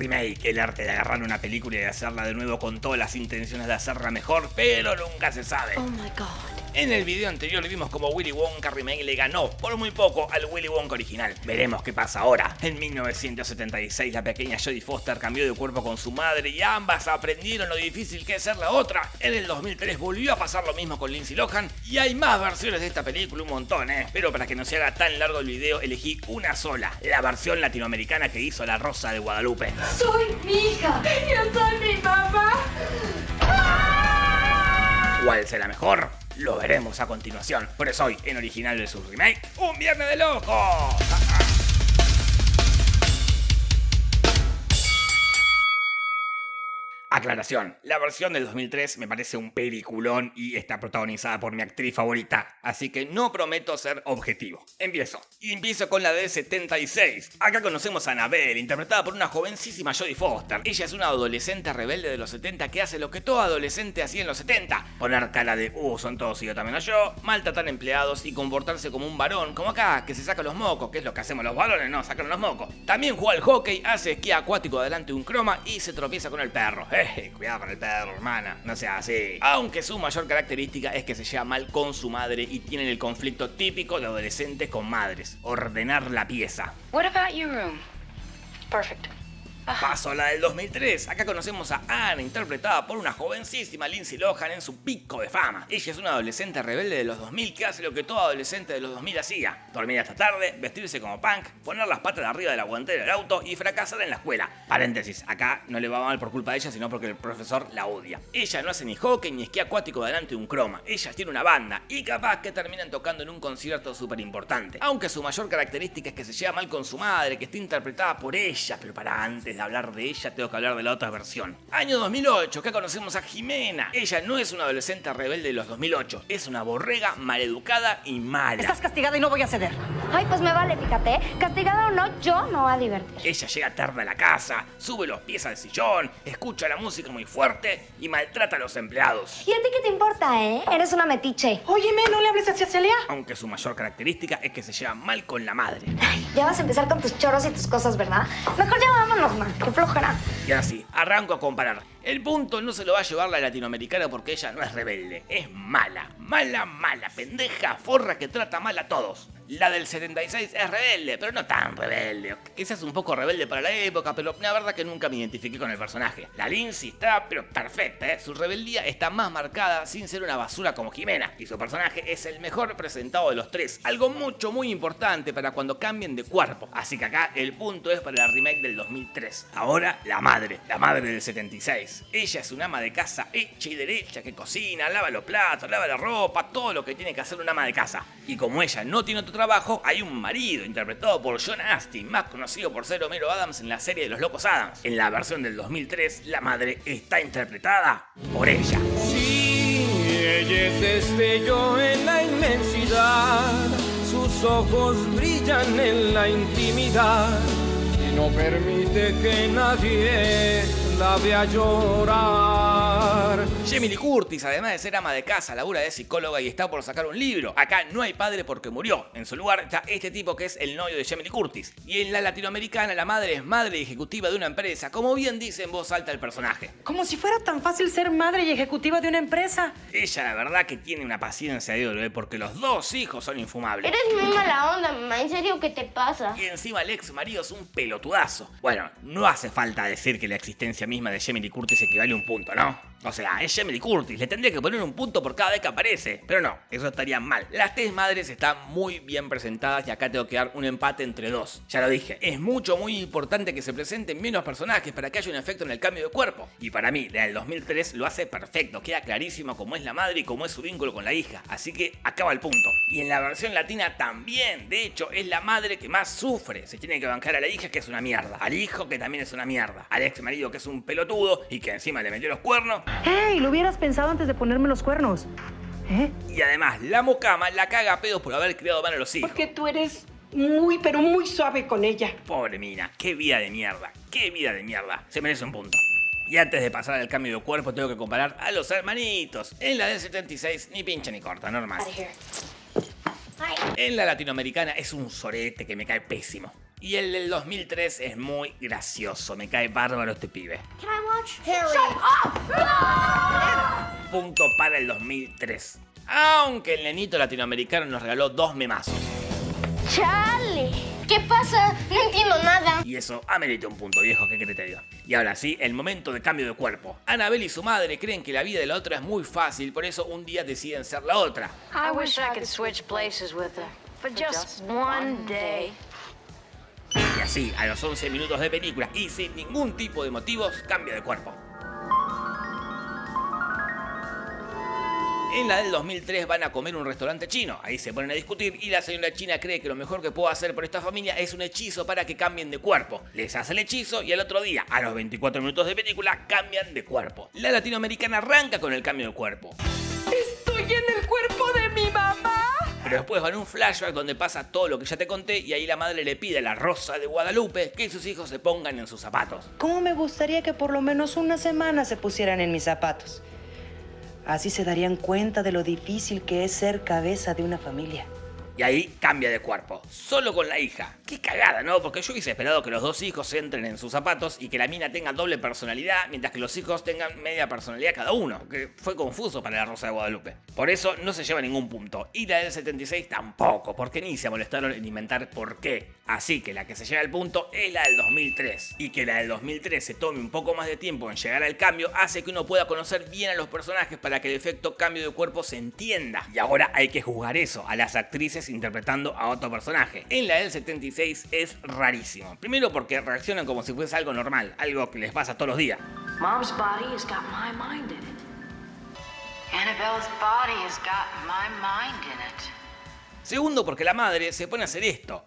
remake, el arte de agarrar una película y hacerla de nuevo con todas las intenciones de hacerla mejor, pero nunca se sabe. Oh my god. En el video anterior vimos como Willy Wonka Remake le ganó por muy poco al Willy Wonka original. Veremos qué pasa ahora. En 1976 la pequeña Jodie Foster cambió de cuerpo con su madre y ambas aprendieron lo difícil que es ser la otra. En el 2003 volvió a pasar lo mismo con Lindsay Lohan y hay más versiones de esta película, un montón, eh. Pero para que no se haga tan largo el video elegí una sola, la versión latinoamericana que hizo La Rosa de Guadalupe. Soy mi hija. Yo soy mi papá. ¿Cuál será mejor? Lo veremos a continuación. Por eso hoy, en Original vs Remake, ¡Un Viernes de Loco! Aclaración, la versión del 2003 me parece un peliculón y está protagonizada por mi actriz favorita, así que no prometo ser objetivo. Empiezo. Y empiezo con la de 76. Acá conocemos a Annabelle, interpretada por una jovencísima Jodie Foster. Ella es una adolescente rebelde de los 70 que hace lo que todo adolescente hacía en los 70. Poner cara de, uh, son todos y yo también yo, maltratar empleados y comportarse como un varón, como acá, que se saca los mocos, que es lo que hacemos los varones, no, sacan los mocos. También juega al hockey, hace esquí acuático adelante de un croma y se tropieza con el perro. Eh, cuidado con el perro, hermana. No sea así. Aunque su mayor característica es que se lleva mal con su madre y tienen el conflicto típico de adolescentes con madres. Ordenar la pieza. What about your room? Perfect. Paso a la del 2003. Acá conocemos a Anna, interpretada por una jovencísima Lindsay Lohan en su pico de fama. Ella es una adolescente rebelde de los 2000 que hace lo que todo adolescente de los 2000 hacía. Dormir hasta tarde, vestirse como punk, poner las patas de arriba de la guantera del auto y fracasar en la escuela. Paréntesis, acá no le va mal por culpa de ella, sino porque el profesor la odia. Ella no hace ni hockey ni esquí acuático delante de un croma. Ella tiene una banda y capaz que terminan tocando en un concierto súper importante. Aunque su mayor característica es que se lleva mal con su madre, que está interpretada por ella, pero para antes de hablar de ella, tengo que hablar de la otra versión. Año 2008, acá conocemos a Jimena. Ella no es una adolescente rebelde de los 2008, es una borrega maleducada y mala. Estás castigada y no voy a ceder. Ay, pues me vale, fíjate. Castigada o no, yo me voy a divertir. Ella llega tarde a la casa, sube los pies al sillón, escucha la música muy fuerte y maltrata a los empleados. ¿Y a ti qué te importa, eh? Eres una metiche. Óyeme, no le hables así a Celia. Aunque su mayor característica es que se lleva mal con la madre. Ya vas a empezar con tus choros y tus cosas, ¿verdad? Mejor ya vámonos, man. Qué. Y ahora sí, arranco a comparar. El punto no se lo va a llevar la latinoamericana porque ella no es rebelde, es mala, mala, mala, pendeja, forra que trata mal a todos. La del 76 es rebelde, pero no tan rebelde. Quizás un poco rebelde para la época, pero la verdad que nunca me identifiqué con el personaje. La Lindsay está, pero perfecta, ¿eh? Su rebeldía está más marcada sin ser una basura como Jimena. Y su personaje es el mejor representado de los tres. Algo mucho, muy importante para cuando cambien de cuerpo. Así que acá el punto es para la remake del 2003. Ahora, la madre, la madre del 76. Ella es una ama de casa hecha y derecha que cocina, lava los platos, lava la ropa, todo lo que tiene que hacer una ama de casa. Y como ella no tiene otro trabajo, hay un marido interpretado por John Astin, más conocido por ser Homero Adams en la serie de los Locos Adams. En la versión del 2003, la madre está interpretada por ella. Sí, ella es destello en la inmensidad, sus ojos brillan en la intimidad y no permite que nadie la vea llorar. Lee Curtis, además de ser ama de casa, labura de psicóloga y está por sacar un libro. Acá no hay padre porque murió. En su lugar está este tipo que es el novio de Lee Curtis. Y en la latinoamericana la madre es madre ejecutiva de una empresa, como bien dice en voz alta el personaje. Como si fuera tan fácil ser madre y ejecutiva de una empresa. Ella la verdad que tiene una paciencia de oro, ¿eh? porque los dos hijos son infumables. Eres muy mala onda, mamá. ¿En serio qué te pasa? Y encima el ex marido es un pelotudazo. Bueno, no hace falta decir que la existencia misma de Lee Curtis equivale a un punto, ¿no? O sea, es Jamie Curtis, le tendría que poner un punto por cada vez que aparece. Pero no, eso estaría mal. Las tres madres están muy bien presentadas y acá tengo que dar un empate entre dos. Ya lo dije, es mucho, muy importante que se presenten menos personajes para que haya un efecto en el cambio de cuerpo. Y para mí, la del 2003 lo hace perfecto, queda clarísimo cómo es la madre y cómo es su vínculo con la hija. Así que acaba el punto. Y en la versión latina también, de hecho, es la madre que más sufre. Se tiene que bancar a la hija que es una mierda, al hijo que también es una mierda, al ex marido que es un pelotudo y que encima le metió los cuernos. ¡Ey! Lo hubieras pensado antes de ponerme los cuernos. ¿Eh? Y además, la mocama la caga a pedos por haber criado mal a los hijos. Porque tú eres muy, pero muy suave con ella. Pobre mina, qué vida de mierda, qué vida de mierda. Se merece un punto. Y antes de pasar al cambio de cuerpo, tengo que comparar a los hermanitos. En la del 76, ni pincha ni corta, normal. En la latinoamericana es un sorete que me cae pésimo. Y el del 2003 es muy gracioso, me cae bárbaro este pibe. Can I watch? Punto para el 2003. Aunque el nenito latinoamericano nos regaló dos memazos. Charlie. ¿Qué pasa? No entiendo nada. Y eso amerita un punto viejo, ¿qué crees te digo? Y ahora sí, el momento de cambio de cuerpo. Annabelle y su madre creen que la vida de la otra es muy fácil, por eso un día deciden ser la otra. I wish I could switch places with her. For just one day. Y así, a los 11 minutos de película y sin ningún tipo de motivos, cambia de cuerpo. En la del 2003 van a comer un restaurante chino, ahí se ponen a discutir y la señora china cree que lo mejor que puedo hacer por esta familia es un hechizo para que cambien de cuerpo. Les hace el hechizo y al otro día, a los 24 minutos de película, cambian de cuerpo. La latinoamericana arranca con el cambio de cuerpo. Después van un flashback donde pasa todo lo que ya te conté y ahí la madre le pide a la Rosa de Guadalupe que sus hijos se pongan en sus zapatos. ¿Cómo me gustaría que por lo menos una semana se pusieran en mis zapatos? Así se darían cuenta de lo difícil que es ser cabeza de una familia. Y ahí cambia de cuerpo, solo con la hija. Qué cagada, ¿no? Porque yo hubiese esperado que los dos hijos entren en sus zapatos y que la mina tenga doble personalidad, mientras que los hijos tengan media personalidad cada uno. Que fue confuso para la Rosa de Guadalupe. Por eso no se lleva ningún punto. Y la del 76 tampoco, porque ni se molestaron en inventar por qué. Así que la que se lleva el punto es la del 2003. Y que la del 2003 se tome un poco más de tiempo en llegar al cambio hace que uno pueda conocer bien a los personajes para que el efecto cambio de cuerpo se entienda. Y ahora hay que juzgar eso a las actrices interpretando a otro personaje. En la del 76 es rarísimo. Primero porque reaccionan como si fuese algo normal, algo que les pasa todos los días. Mom's body has got my mind in it. Annabelle's body has got my mind in it. Segundo porque la madre se pone a hacer esto.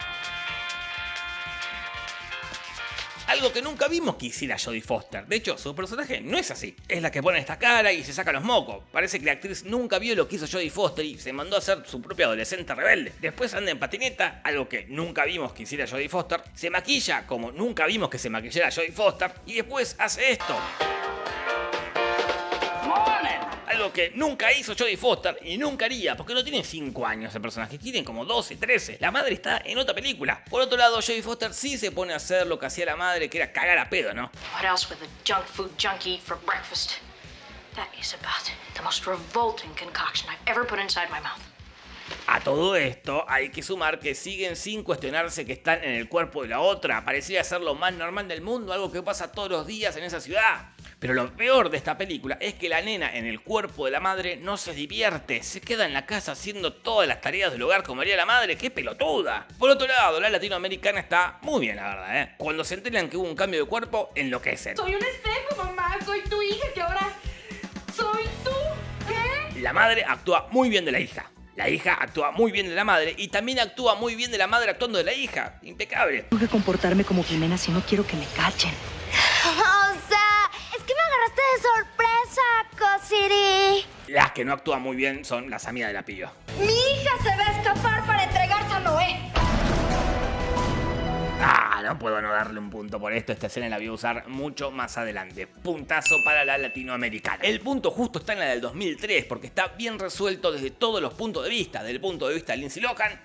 Algo que nunca vimos que hiciera Jodie Foster. De hecho, su personaje no es así. Es la que pone esta cara y se saca los mocos. Parece que la actriz nunca vio lo que hizo Jodie Foster y se mandó a hacer su propia adolescente rebelde. Después anda en patineta, algo que nunca vimos que hiciera Jodie Foster. Se maquilla como nunca vimos que se maquillara Jodie Foster. Y después hace esto. Algo que nunca hizo Jodie Foster y nunca haría, porque no tiene 5 años el personaje, tiene como 12, 13. La madre está en otra película. Por otro lado, Jodie Foster sí se pone a hacer lo que hacía la madre, que era cagar a pedo, ¿no? What else would the junk food junkie eat for breakfast? That is about the most revolting concoction I've ever put inside my mouth. A todo esto hay que sumar que siguen sin cuestionarse que están en el cuerpo de la otra. Pareciera ser lo más normal del mundo, algo que pasa todos los días en esa ciudad. Pero lo peor de esta película es que la nena en el cuerpo de la madre no se divierte, se queda en la casa haciendo todas las tareas del hogar como haría la madre, ¡qué pelotuda! Por otro lado, la latinoamericana está muy bien, la verdad, ¿eh? Cuando se enteran que hubo un cambio de cuerpo, enloquecen. Soy un espejo, mamá. Soy tu hija que ahora soy tú. ¿Qué? La madre actúa muy bien de la hija. La hija actúa muy bien de la madre y también actúa muy bien de la madre actuando de la hija. Impecable. Tengo que comportarme como Jimena si no quiero que me cachen. O sea, es que me agarraste de sorpresa, Cosiri. Las que no actúan muy bien son las amigas de la pillo. Mi hija se va a escapar para entregarse a Noé. No puedo no darle un punto por esto. Esta escena la voy a usar mucho más adelante. Puntazo para la latinoamericana. El punto justo está en la del 2003 porque está bien resuelto desde todos los puntos de vista. Desde el punto de vista de Lindsay Lohan,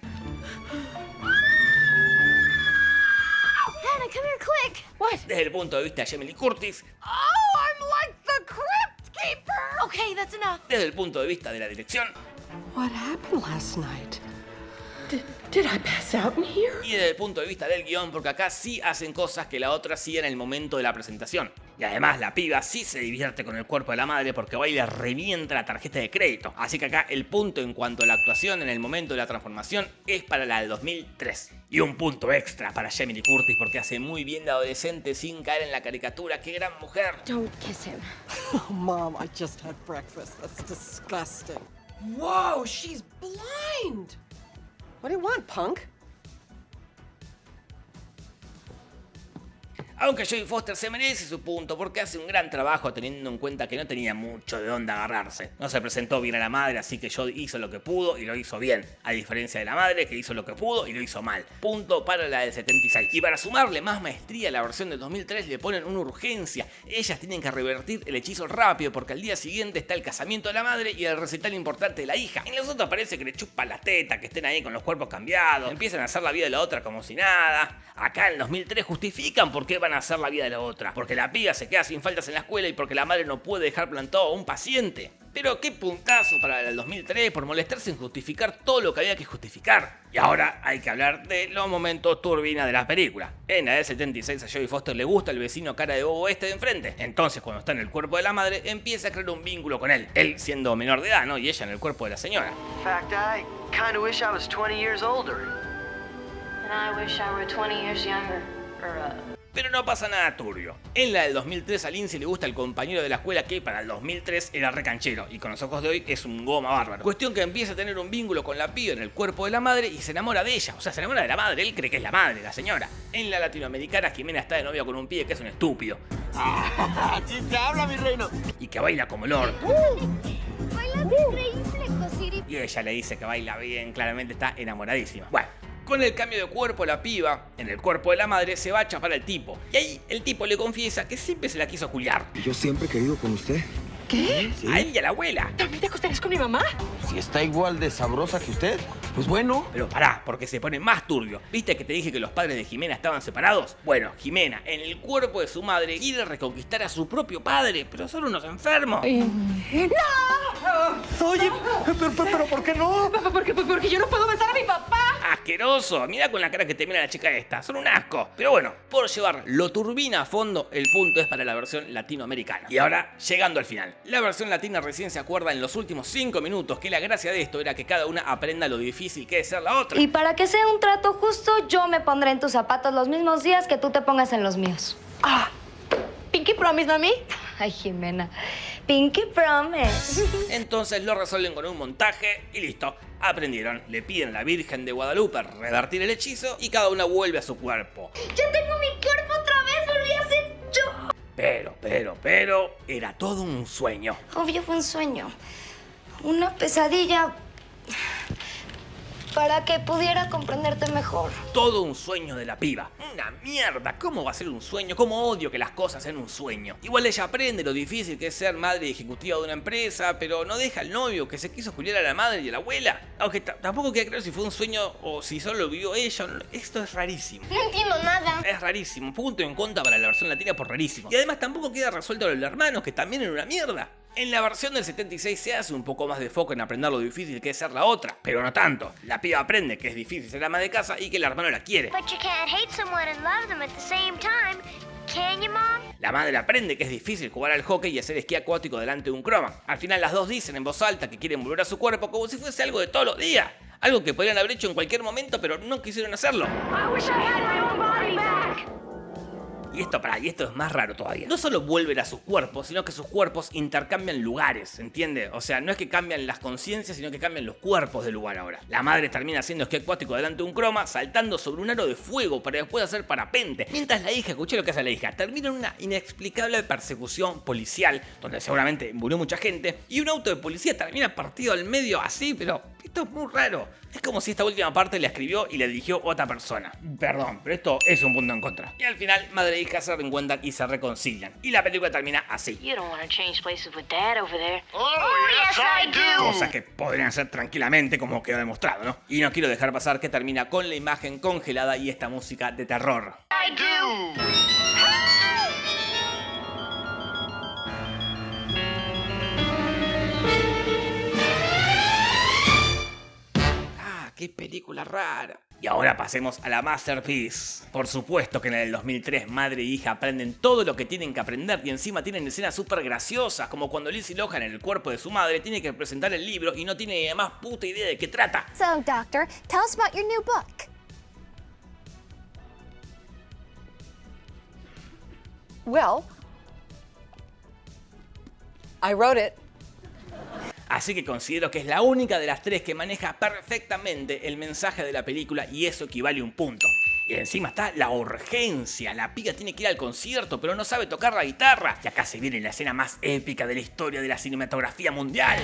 Hannah, come here quick. What? desde el punto de vista de Jamie Lee Curtis, Oh, I'm like the crypt keeper. Okay, that's enough. desde el punto de vista de la dirección What happened last night? Did, I pass out in here? y desde el punto de vista del guion porque acá sí hacen cosas que la otra hacía en el momento de la presentación. Y además la piba sí se divierte con el cuerpo de la madre porque va y le revienta la tarjeta de crédito. Así que acá el punto en cuanto a la actuación en el momento de la transformación es para la del 2003. Y un punto extra para Jamie Lee Curtis porque hace muy bien de adolescente sin caer en la caricatura. ¡Qué gran mujer! Don't kiss him. Oh, Mom, I just had breakfast. That's disgusting. Whoa, she's blind. What do you want, punk? Aunque Jodie Foster se merece su punto porque hace un gran trabajo teniendo en cuenta que no tenía mucho de dónde agarrarse. No se presentó bien a la madre, así que Jodie hizo lo que pudo y lo hizo bien. A diferencia de la madre que hizo lo que pudo y lo hizo mal. Punto para la del 76. Y para sumarle más maestría a la versión del 2003 le ponen una urgencia. Ellas tienen que revertir el hechizo rápido porque al día siguiente está el casamiento de la madre y el recital importante de la hija. En los otros parece que le chupa la teta, que estén ahí con los cuerpos cambiados, empiezan a hacer la vida de la otra como si nada. Acá en el 2003 justifican por qué van a hacer la vida de la otra. Porque la piba se queda sin faltas en la escuela y porque la madre no puede dejar plantado a un paciente. Pero qué puntazo para el 2003 por molestarse en justificar todo lo que había que justificar. Y ahora hay que hablar de los momentos turbina de la película. En la del 76 a Jodie Foster le gusta el vecino cara de bobo este de enfrente. Entonces cuando está en el cuerpo de la madre empieza a crear un vínculo con él. Él siendo menor de edad, ¿no? Y ella en el cuerpo de la señora. In fact, I kinda wish I was 20 years older. And I wish I were 20 years younger. Or, uh, Pero no pasa nada turbio. En la del 2003 a Lindsay le gusta el compañero de la escuela que para el 2003 era recanchero y con los ojos de hoy es un goma bárbaro. Cuestión que empieza a tener un vínculo con la piba en el cuerpo de la madre y se enamora de ella. O sea, se enamora de la madre, él cree que es la madre, la señora. En la latinoamericana Jimena está de novia con un pibe que es un estúpido. Así se habla, mi reino. Y que baila como Lord. Bailas increíble, Cosiri. Y ella le dice que baila bien, claramente está enamoradísima. Bueno. Con el cambio de cuerpo, la piba, en el cuerpo de la madre, se va a chapar al tipo. Y ahí el tipo le confiesa que siempre se la quiso culiar. Yo siempre he querido con usted. ¿Qué? A él y a la abuela. ¿También te acostarías con mi mamá? Si está igual de sabrosa que usted, pues bueno. Pero pará, porque se pone más turbio. ¿Viste que te dije que los padres de Jimena estaban separados? Bueno, Jimena, en el cuerpo de su madre, quiere reconquistar a su propio padre, pero son unos enfermos. Oye, pero, pero, pero ¿por qué no? Porque, porque yo no puedo besar a mi papá. Asqueroso, mira con la cara que te mira la chica esta, son un asco. Pero bueno, por llevar lo turbina a fondo, el punto es para la versión latinoamericana. Y ahora, llegando al final. La versión latina recién se acuerda en los últimos 5 minutos que la gracia de esto era que cada una aprenda lo difícil que es ser la otra. Y para que sea un trato justo, yo me pondré en tus zapatos los mismos días que tú te pongas en los míos. Ah, Pinky Promise, mami. Ay, Jimena. Pinky Promise. Entonces lo resuelven con un montaje y listo. Aprendieron, le piden a la Virgen de Guadalupe revertir el hechizo y cada una vuelve a su cuerpo. ¡Ya tengo mi cuerpo otra vez! ¡Volví a ser yo! Pero, pero, pero, era todo un sueño. Obvio fue un sueño. Una pesadilla. Para que pudiera comprenderte mejor. Todo un sueño de la piba. Una mierda. ¿Cómo va a ser un sueño? ¿Cómo odio que las cosas sean un sueño? Igual ella aprende lo difícil que es ser madre ejecutiva de una empresa, pero no deja al novio que se quiso culiar a la madre y a la abuela. Aunque ta- tampoco queda claro si fue un sueño o si solo lo vivió ella. Esto es rarísimo. No entiendo nada. Es rarísimo. Punto en contra para la versión latina por rarísimo. Y además tampoco queda resuelto lo de los hermanos, que también era una mierda. En la versión del 76 se hace un poco más de foco en aprender lo difícil que es ser la otra, pero no tanto. La piba aprende que es difícil ser ama de casa y que el hermano la quiere. La madre aprende que es difícil jugar al hockey y hacer esquí acuático delante de un croma. Al final las dos dicen en voz alta que quieren volver a su cuerpo como si fuese algo de todos los días. Algo que podrían haber hecho en cualquier momento, pero no quisieron hacerlo. I wish I had my own body back. Y esto, para, y esto es más raro todavía. No solo vuelven a sus cuerpos, sino que sus cuerpos intercambian lugares, ¿entiende? O sea, no es que cambian las conciencias, sino que cambian los cuerpos del lugar ahora. La madre termina haciendo esquí acuático delante de un croma, saltando sobre un aro de fuego para después hacer parapente. Mientras la hija, escuché lo que hace la hija, termina en una inexplicable persecución policial, donde seguramente murió mucha gente, y un auto de policía termina partido al medio así, pero esto es muy raro. Es como si esta última parte la escribió y la dirigió otra persona. Perdón, pero esto es un punto en contra. Y al final, madre e hija se reencuentran y se reconcilian. Y la película termina así. You don't want to change places with Dad over there. Oh, do. Cosas que podrían ser tranquilamente como quedó demostrado, ¿no? Y no quiero dejar pasar que termina con la imagen congelada y esta música de terror. I do. Ah, qué película rara. Y ahora pasemos a la Masterpiece. Por supuesto que en el 2003 madre e hija aprenden todo lo que tienen que aprender y encima tienen escenas súper graciosas, como cuando Lizzie Lohan en el cuerpo de su madre tiene que presentar el libro y no tiene ni la más puta idea de qué trata. So, Doctor, tell us about your new book. Well, I wrote it. Así que considero que es la única de las tres que maneja perfectamente el mensaje de la película y eso equivale a un punto. Y encima está la urgencia. La piga tiene que ir al concierto, pero no sabe tocar la guitarra. Y acá se viene la escena más épica de la historia de la cinematografía mundial.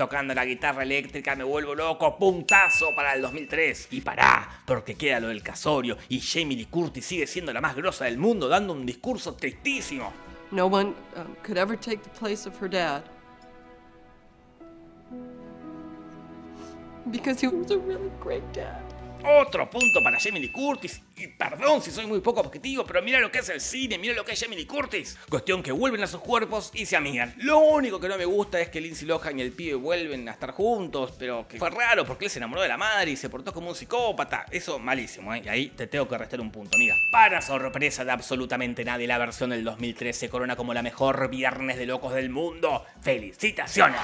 Tocando la guitarra eléctrica, me vuelvo loco, puntazo para el 2003. Y pará, porque queda lo del casorio y Jamie Lee Curtis sigue siendo la más grosa del mundo dando un discurso tristísimo. No one um, could ever take the place of her dad. Because he was a really great dad. Otro punto para Jamie Lee Curtis. Y perdón si soy muy poco objetivo, pero mira lo que es el cine, mira lo que es Jamie Lee Curtis. Cuestión que vuelven a sus cuerpos y se amigan. Lo único que no me gusta es que Lindsay Lohan y el pibe vuelven a estar juntos, pero que fue raro porque él se enamoró de la madre y se portó como un psicópata. Eso malísimo, ¿eh? Y ahí te tengo que restar un punto, amiga. Para sorpresa de absolutamente nadie, la versión del 2013 se corona como la mejor viernes de locos del mundo. ¡Felicitaciones!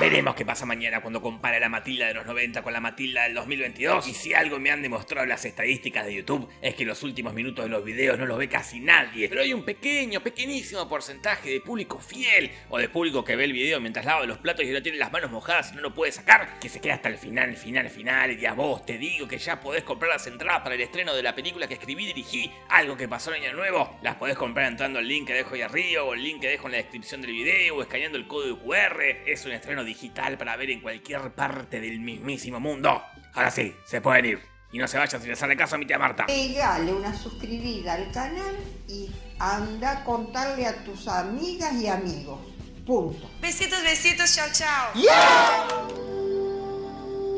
Veremos qué pasa mañana cuando compare la Matilda de los 90 con la Matilda del 2022. Y si algo me han demostrado las estadísticas de YouTube es que los últimos minutos de los videos no los ve casi nadie. Pero hay un pequeño, pequeñísimo porcentaje de público fiel o de público que ve el video mientras lava los platos y no tiene las manos mojadas y no lo puede sacar, que se queda hasta el final, final, final. Y a vos te digo que ya podés comprar las entradas para el estreno de la película que escribí y dirigí, algo que pasó en Año Nuevo. Las podés comprar entrando al link que dejo ahí arriba o el link que dejo en la descripción del video o escaneando el código QR. Es un estreno digital para ver en cualquier parte del mismísimo mundo. Ahora sí, se pueden ir. Y no se vayan sin hacerle caso a mi tía Marta. Pegale una suscribida al canal y anda a contarle a tus amigas y amigos. Punto. Besitos, besitos, chao, chao.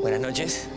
Buenas noches.